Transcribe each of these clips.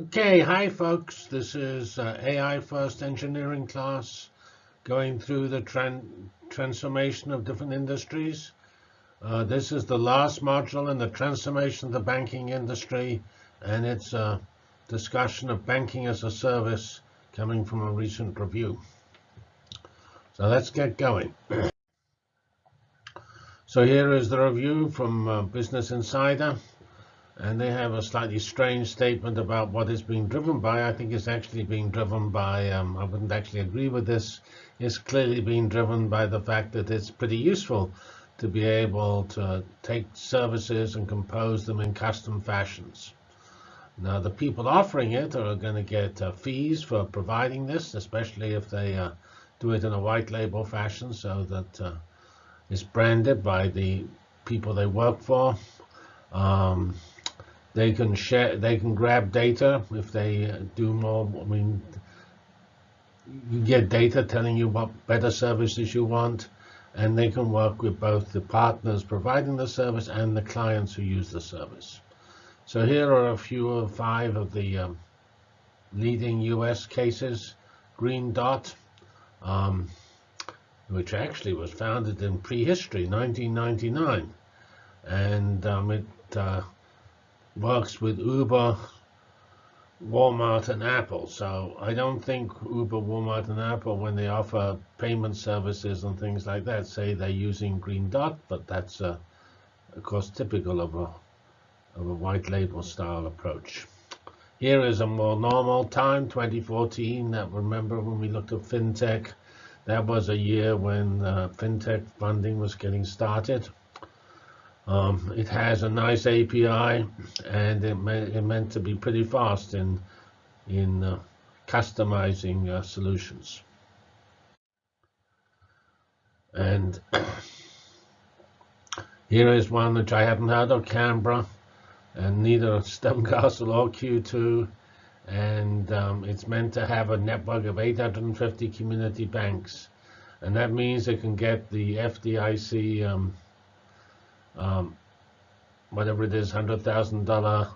Okay, hi folks. This is uh, AI First Engineering class going through the tran transformation of different industries. Uh, this is the last module in the transformation of the banking industry, and it's a discussion of banking as a service coming from a recent review. So let's get going. so here is the review from uh, Business Insider and they have a slightly strange statement about what it's being driven by. I think it's actually being driven by, um, I wouldn't actually agree with this, it's clearly being driven by the fact that it's pretty useful to be able to take services and compose them in custom fashions. Now, the people offering it are going to get uh, fees for providing this, especially if they uh, do it in a white label fashion so that uh, it's branded by the people they work for. Um, they can share, they can grab data if they do more. I mean, you get data telling you what better services you want, and they can work with both the partners providing the service and the clients who use the service. So here are a few of five of the um, leading U.S. cases. Green Dot, um, which actually was founded in prehistory, 1999, and um, it uh, works with Uber, Walmart, and Apple. So I don't think Uber, Walmart, and Apple, when they offer payment services and things like that, say they're using Green Dot, but that's, uh, of course, typical of a, of a white label style approach. Here is a more normal time, 2014. That remember when we looked at fintech, that was a year when uh, fintech funding was getting started. Um, it has a nice API, and it, it meant to be pretty fast in in uh, customizing uh, solutions. And here is one which I haven't heard of, Canberra, and neither Stonecastle or Q2. And um, it's meant to have a network of 850 community banks. And that means it can get the FDIC um, um, whatever it is, $100,000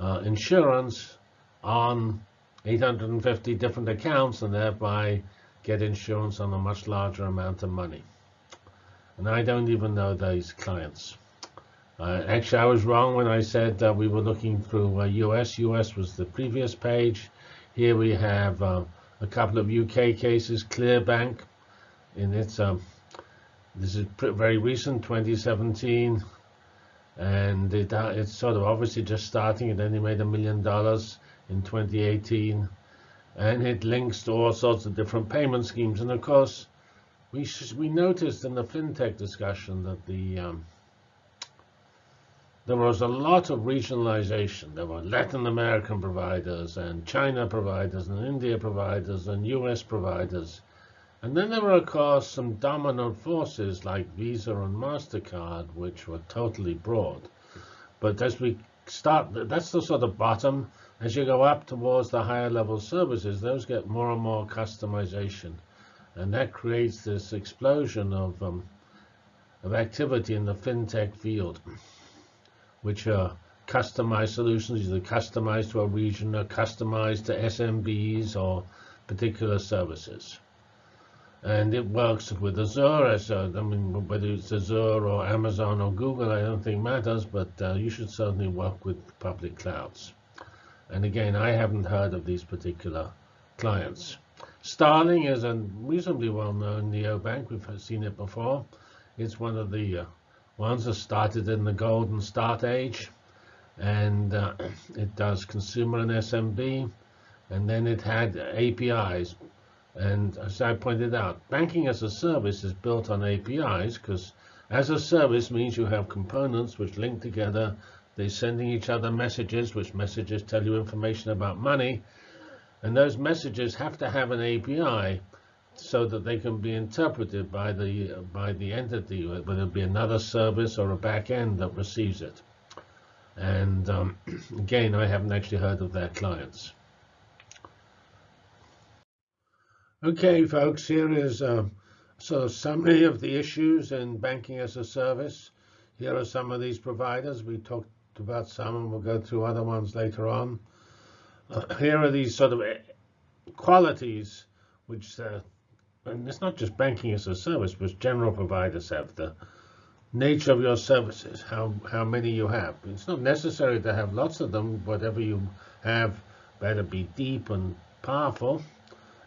uh, insurance on 850 different accounts and thereby get insurance on a much larger amount of money. And I don't even know those clients. Uh, actually, I was wrong when I said uh, we were looking through uh, US. US was the previous page. Here we have uh, a couple of UK cases. Clearbank, in its um, this is very recent, 2017, and it, uh, it's sort of obviously just starting. It only made a million dollars in 2018, and it links to all sorts of different payment schemes. And of course, we we noticed in the fintech discussion that the um, there was a lot of regionalization. There were Latin American providers and China providers and India providers and US providers and then there were, of course, some dominant forces like Visa and MasterCard, which were totally broad. But as we start, that's the sort of bottom. As you go up towards the higher level services, those get more and more customization. And that creates this explosion of, um, of activity in the fintech field, which are customized solutions, either customized to a region or customized to SMBs or particular services and it works with Azure. So, I mean, whether it's Azure or Amazon or Google, I don't think matters, but uh, you should certainly work with public clouds. And again, I haven't heard of these particular clients. Starling is a reasonably well-known neobank. We've seen it before. It's one of the uh, ones that started in the golden start age, and uh, it does consumer and SMB, and then it had APIs, and as I pointed out, banking as a service is built on APIs because as a service means you have components which link together. They're sending each other messages, which messages tell you information about money. And those messages have to have an API so that they can be interpreted by the by the entity, whether it be another service or a back end that receives it. And um, again, I haven't actually heard of their clients. Okay, folks, here is a sort of summary of the issues in banking as a service. Here are some of these providers. We talked about some, and we'll go through other ones later on. Uh, here are these sort of eh, qualities which, uh, and it's not just banking as a service, but general providers have the nature of your services, how, how many you have. It's not necessary to have lots of them. Whatever you have better be deep and powerful.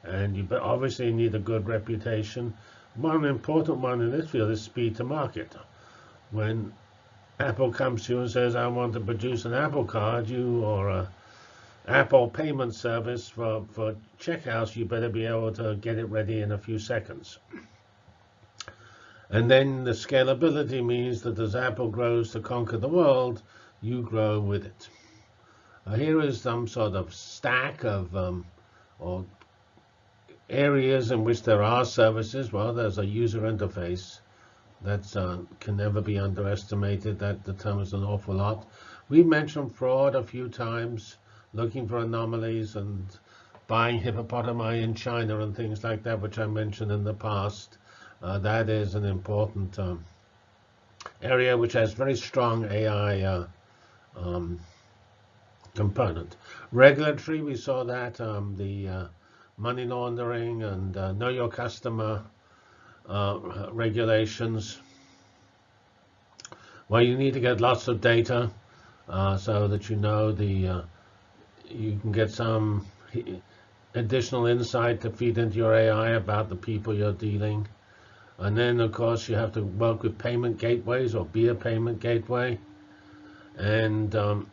And you obviously need a good reputation. One important one in this field is speed to market. When Apple comes to you and says, I want to produce an Apple card, you or a Apple payment service for, for checkouts, you better be able to get it ready in a few seconds. And then the scalability means that as Apple grows to conquer the world, you grow with it. Here is some sort of stack of um, or areas in which there are services. Well, there's a user interface that uh, can never be underestimated. That determines an awful lot. We mentioned fraud a few times looking for anomalies and buying hippopotami in China and things like that, which I mentioned in the past. Uh, that is an important um, area which has very strong AI uh, um, component. Regulatory, we saw that, um, the uh, money laundering and uh, know your customer uh, regulations. Well, you need to get lots of data uh, so that you know the you can get some additional insight to feed into your AI about the people you're dealing. And then, of course, you have to work with payment gateways or be a payment gateway. And um,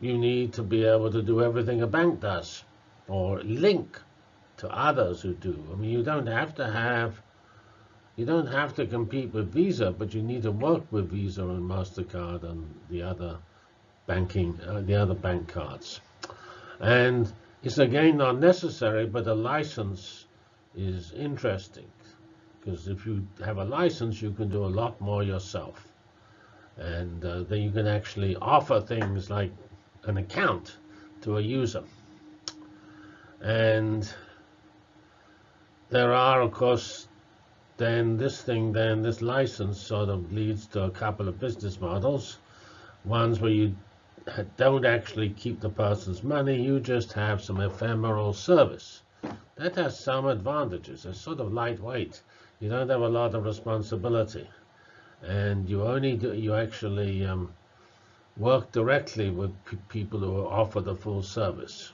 you need to be able to do everything a bank does or link to others who do. I mean, you don't have to have, you don't have to compete with Visa, but you need to work with Visa and MasterCard and the other banking, uh, the other bank cards. And it's again not necessary, but a license is interesting because if you have a license, you can do a lot more yourself. And uh, then you can actually offer things like an account to a user. And there are, of course, then this thing, then this license sort of leads to a couple of business models. Ones where you don't actually keep the person's money, you just have some ephemeral service. That has some advantages. It's sort of lightweight. You don't have a lot of responsibility. And you only do, you actually um, work directly with people who offer the full service.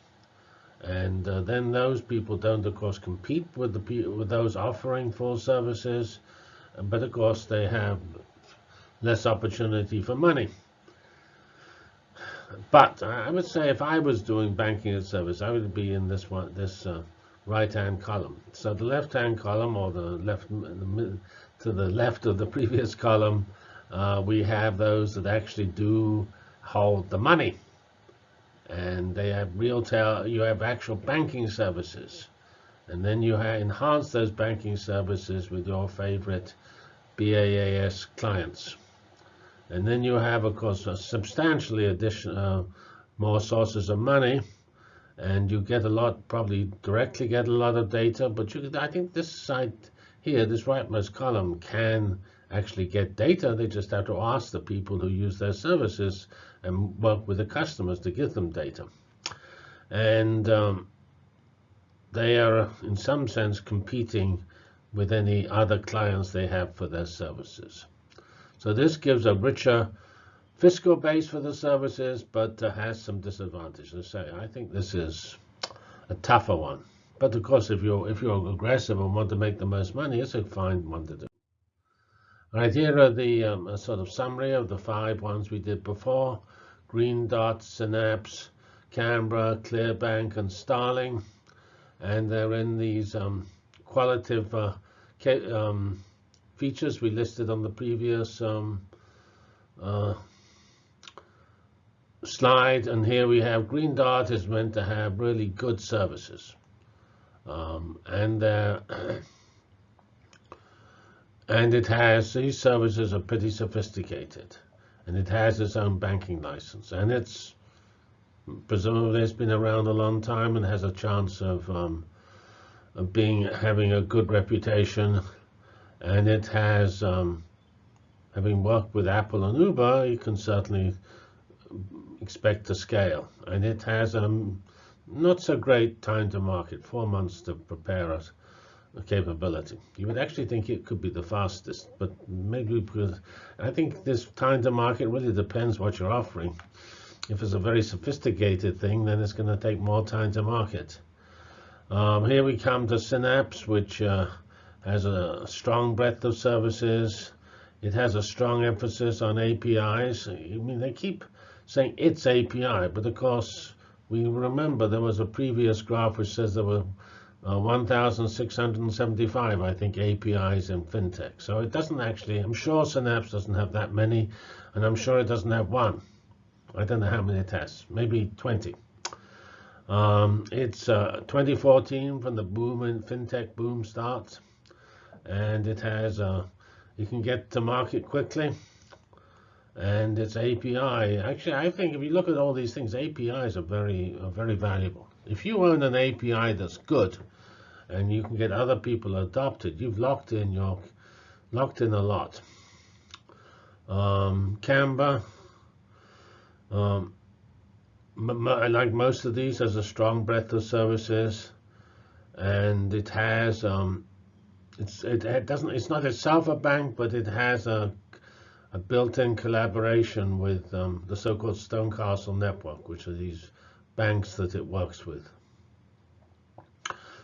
And uh, then those people don't, of course, compete with the with those offering full services, but of course they have less opportunity for money. But I would say if I was doing banking as service, I would be in this one, this uh, right-hand column. So the left-hand column, or the left to the left of the previous column, uh, we have those that actually do hold the money, and they have real tail. You have actual banking services, and then you enhance those banking services with your favorite BaaS clients. And then you have, of course, substantially additional uh, more sources of money, and you get a lot, probably directly get a lot of data. But you, I think this site here, this rightmost column, can actually get data. They just have to ask the people who use their services and work with the customers to give them data. And um, they are, in some sense, competing with any other clients they have for their services. So this gives a richer fiscal base for the services, but uh, has some disadvantages. So I think this is a tougher one. But of course, if you're if you're aggressive and want to make the most money, it's a fine one to do. Right, here are the um, sort of summary of the five ones we did before: Green Dot, Synapse, Canberra, Clearbank, and Starling. And they're in these um, qualitative uh, um, features we listed on the previous um, uh, slide. And here we have Green Dot is meant to have really good services. Um, and uh, and it has these services are pretty sophisticated. And it has its own banking license. And it's presumably it's been around a long time and has a chance of, um, of being having a good reputation. And it has, um, having worked with Apple and Uber, you can certainly expect to scale. And it has um, not so great time to market, four months to prepare a, a capability. You would actually think it could be the fastest, but maybe because I think this time to market really depends what you're offering. If it's a very sophisticated thing, then it's going to take more time to market. Um, here we come to Synapse, which uh, has a strong breadth of services. It has a strong emphasis on APIs. I mean, they keep saying it's API, but of course, we remember there was a previous graph which says there were uh, 1,675, I think, APIs in FinTech. So it doesn't actually, I'm sure Synapse doesn't have that many, and I'm sure it doesn't have one. I don't know how many it has, maybe 20. Um, it's uh, 2014 when the boom in FinTech boom starts, and it has, uh, you can get to market quickly and its API. Actually, I think if you look at all these things, APIs are very, are very valuable. If you own an API that's good, and you can get other people adopted, you've locked in your, locked in a lot. Um, Canva, um, like most of these, has a strong breadth of services, and it has um, it's it, it doesn't it's not itself a bank, but it has a a built-in collaboration with um, the so-called Stonecastle network, which are these banks that it works with.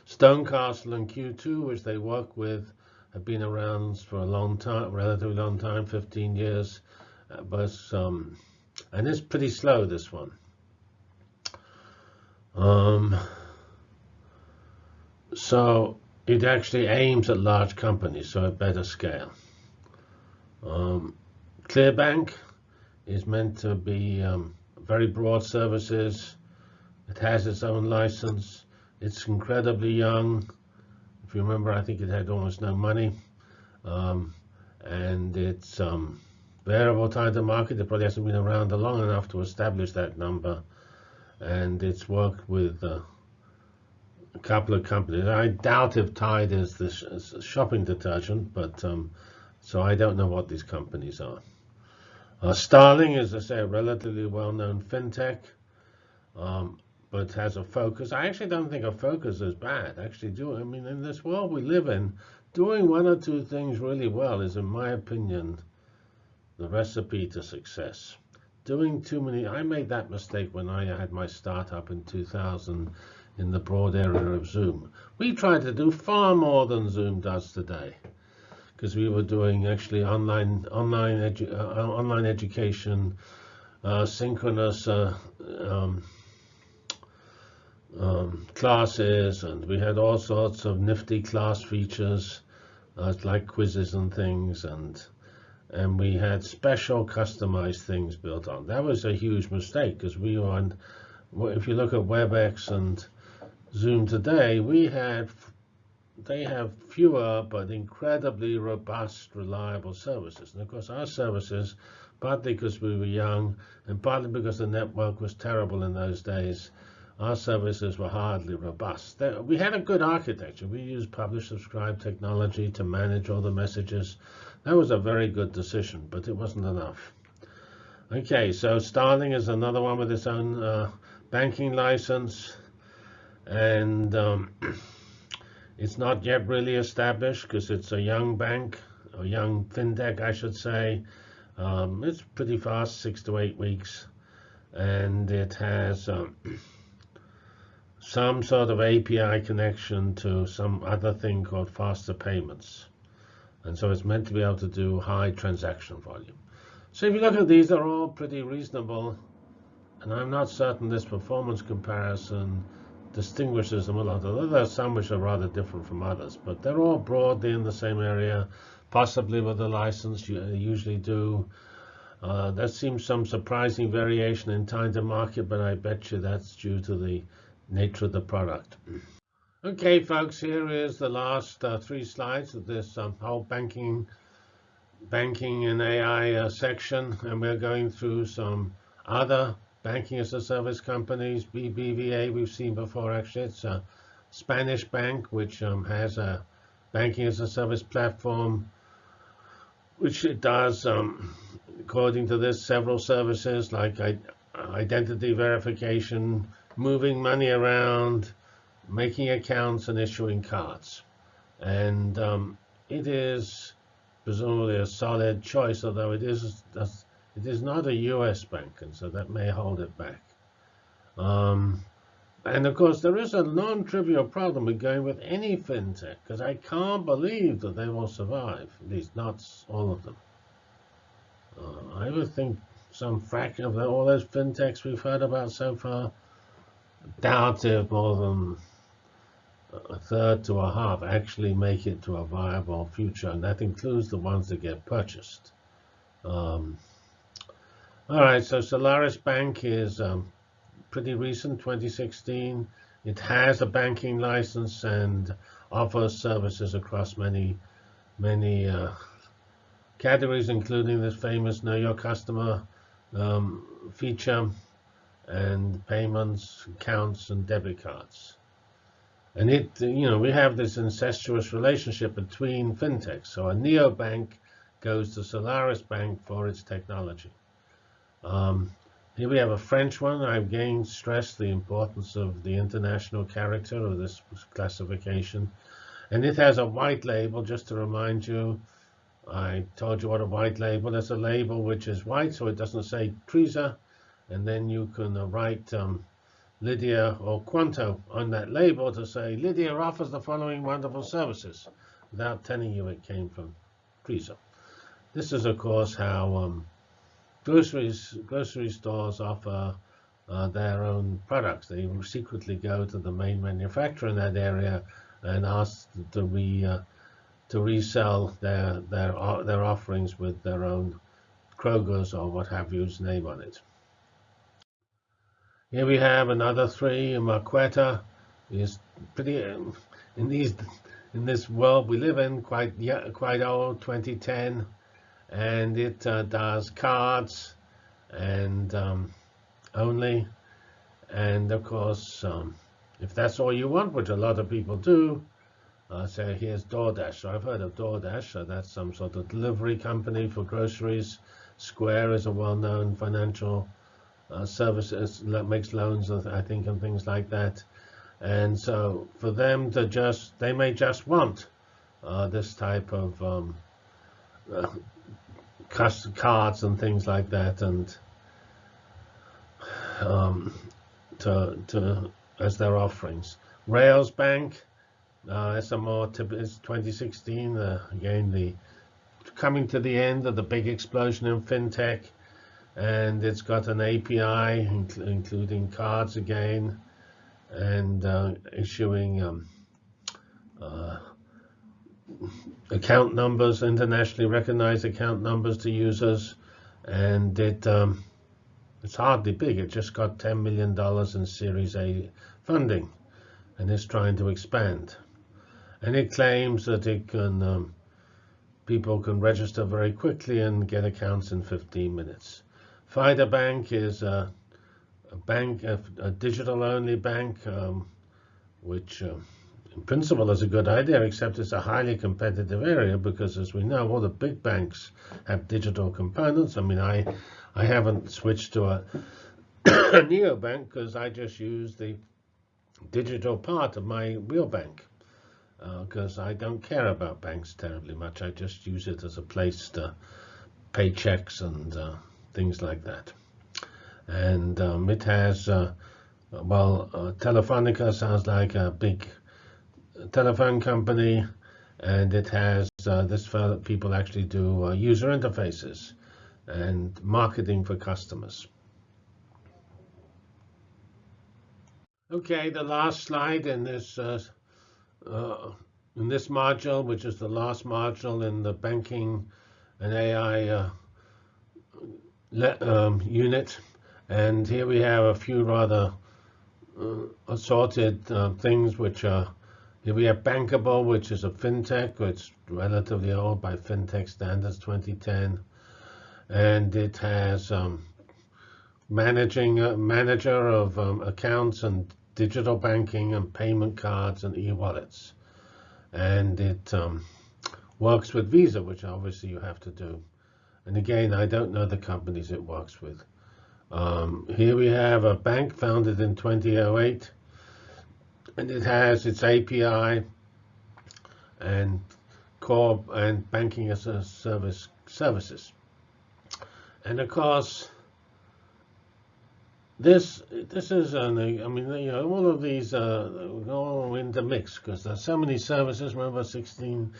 Stonecastle and Q2, which they work with, have been around for a long time, relatively long time, 15 years, uh, but um, and it's pretty slow this one. Um, so it actually aims at large companies, so at better scale. Um, Clearbank is meant to be um, very broad services. It has its own license. It's incredibly young. If you remember, I think it had almost no money. Um, and it's um, variable time to market. It probably hasn't been around long enough to establish that number. And it's worked with uh, a couple of companies. I doubt if Tide is the sh shopping detergent, but um, so I don't know what these companies are. Uh, Starling is, I say, a relatively well-known fintech, um, but has a focus. I actually don't think a focus is bad. Actually, do I mean in this world we live in, doing one or two things really well is, in my opinion, the recipe to success. Doing too many, I made that mistake when I had my startup in 2000 in the broad area of Zoom. We tried to do far more than Zoom does today because we were doing actually online online edu uh, online education, uh, synchronous uh, um, um, classes, and we had all sorts of nifty class features uh, like quizzes and things, and and we had special customized things built on. That was a huge mistake because we were on. If you look at WebEx and Zoom today, we had they have fewer but incredibly robust, reliable services. And of course, our services, partly because we were young and partly because the network was terrible in those days, our services were hardly robust. We had a good architecture. We used publish subscribe technology to manage all the messages. That was a very good decision, but it wasn't enough. Okay, so Starling is another one with its own uh, banking license. And um, It's not yet really established because it's a young bank, a young fintech, I should say. Um, it's pretty fast, six to eight weeks, and it has um, some sort of API connection to some other thing called faster payments. And so it's meant to be able to do high transaction volume. So if you look at these, they're all pretty reasonable. And I'm not certain this performance comparison distinguishes them a lot. Although there are some which are rather different from others, but they're all broadly in the same area, possibly with a license you usually do. Uh, there seems some surprising variation in time to market, but I bet you that's due to the nature of the product. Okay, folks, here is the last uh, three slides of this um, whole banking, banking and AI uh, section, and we're going through some other banking as a service companies, BBVA, we've seen before actually. It's a Spanish bank which um, has a banking as a service platform, which it does, um, according to this, several services like identity verification, moving money around, making accounts, and issuing cards. And um, it is presumably a solid choice, although it is it is not a U.S. bank, and so that may hold it back. Um, and of course, there is a non-trivial problem with going with any fintech, because I can't believe that they will survive, at least not all of them. Uh, I would think some fraction of all those fintechs we've heard about so far, doubt if more than a third to a half actually make it to a viable future, and that includes the ones that get purchased. Um, all right, so Solaris Bank is um, pretty recent, 2016. It has a banking license and offers services across many, many uh, categories, including this famous Know Your Customer um, feature and payments, accounts, and debit cards. And it, you know, we have this incestuous relationship between fintechs. So a neobank goes to Solaris Bank for its technology. Um, here we have a French one. I've again stressed the importance of the international character of this classification. And it has a white label, just to remind you. I told you what a white label is. a label which is white, so it doesn't say Treezor. And then you can uh, write um, Lydia or Qonto on that label to say Lydia offers the following wonderful services without telling you it came from Treezor. This is, of course, how um, groceries, grocery stores offer uh, their own products. They secretly go to the main manufacturer in that area and ask to re uh, to resell their their their offerings with their own Kroger's or what have you's name on it. Here we have another three. Marqeta is pretty um, in these in this world we live in, quite yeah, quite old, 2010, and it uh, does cards and um, only, and of course, um, if that's all you want, which a lot of people do, uh, say here's DoorDash. So I've heard of DoorDash. So that's some sort of delivery company for groceries. Square is a well-known financial services that makes loans, I think, and things like that. And so for them to just, they may just want uh, this type of um, uh, cards and things like that, and um, to, to as their offerings. Railsbank, uh, more is 2016. Uh, again, the coming to the end of the big explosion in fintech and it's got an API including cards again and uh, issuing um, uh, account numbers, internationally recognized account numbers to users, and it um, it's hardly big. It just got $10 million in Series A funding, and it's trying to expand. And it claims that it can um, people can register very quickly and get accounts in 15 minutes. Fidor Bank is a, a bank, a, a digital-only bank, um, which uh, in principle is a good idea, except it's a highly competitive area because, as we know, all the big banks have digital components. I mean, I, I haven't switched to a, a neobank because I just use the digital part of my real bank because uh, I don't care about banks terribly much. I just use it as a place to pay checks and uh, things like that. And um, it has, uh, well, uh, Telefonica sounds like a big telephone company, and it has uh, this for people actually do uh, user interfaces and marketing for customers. Okay, the last slide in this uh, uh, in this module, which is the last module in the banking and AI um, unit. And here we have a few rather uh, assorted uh, things which are, here we have Bankable, which is a fintech, it's relatively old by fintech standards, 2010. And it has um, managing uh, manager of um, accounts and digital banking and payment cards and e-wallets. And it um, works with Visa, which obviously you have to do. And again, I don't know the companies it works with. Um, here we have a bank founded in 2008, and it has its API and core and banking as a service services. And of course, this this is an, I mean you know all of these uh, all in the mix because there's so many services. Remember 16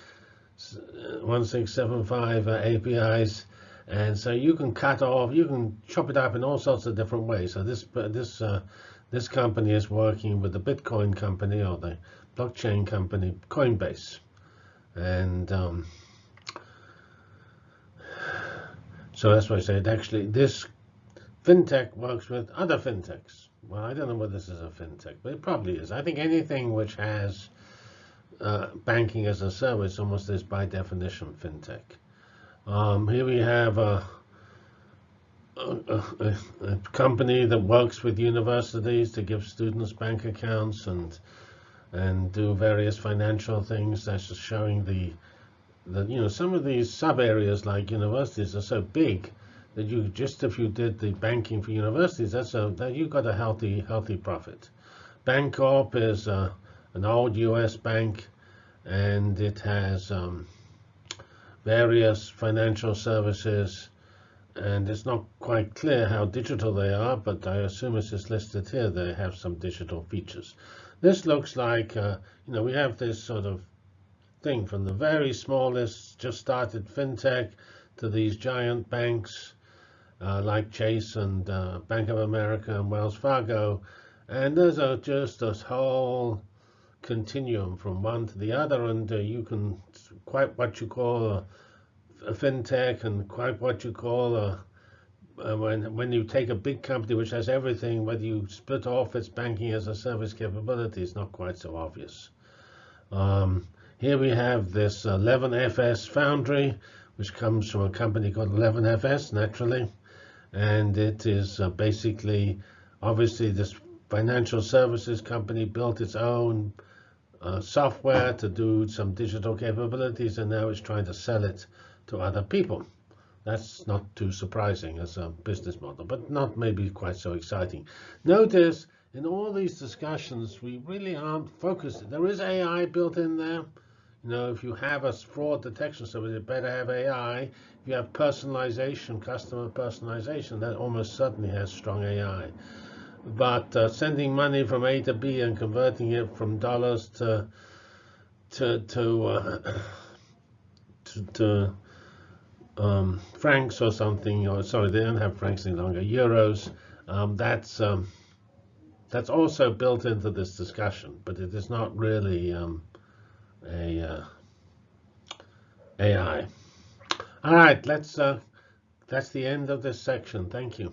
1675 uh, APIs, and so you can cut off, you can chop it up in all sorts of different ways. So this this uh, this company is working with the Bitcoin company or the blockchain company Coinbase, and um, so that's why I said actually this fintech works with other fintechs. Well, I don't know whether this is a fintech, but it probably is. I think anything which has uh, banking as a service almost is by definition fintech. Um, here we have a, a, a, a, company that works with universities to give students bank accounts and and do various financial things. That's just showing the that you know some of these sub areas like universities are so big that you just if you did the banking for universities, that's a that you got a healthy healthy profit. Bancorp is uh, an old U.S. bank, and it has um, various financial services, and it's not quite clear how digital they are, but I assume as it's listed here. They have some digital features. This looks like uh, you know we have this sort of thing from the very smallest, just started fintech, to these giant banks uh, like Chase and uh, Bank of America and Wells Fargo. And there's a, just a whole continuum from one to the other, and uh, you can quite what you call a, a fintech and quite what you call a uh, when when you take a big company which has everything, whether you split off its banking as a service capability is not quite so obvious. Um, here we have this 11FS Foundry, which comes from a company called 11FS, naturally and it is uh, basically, obviously, this financial services company built its own uh, software to do some digital capabilities, and now it's trying to sell it to other people. That's not too surprising as a business model, but not maybe quite so exciting. Notice in all these discussions, we really aren't focused. There is AI built in there. You know, if you have a fraud detection service, you better have AI If you have personalization, customer personalization, that almost certainly has strong AI. But uh, sending money from A to B and converting it from dollars to to to uh, to, to um, francs or something, or sorry, they don't have francs any longer, euros. Um, that's um, that's also built into this discussion, but it is not really um, a uh, AI. All right, let's. Uh, that's the end of this section. Thank you.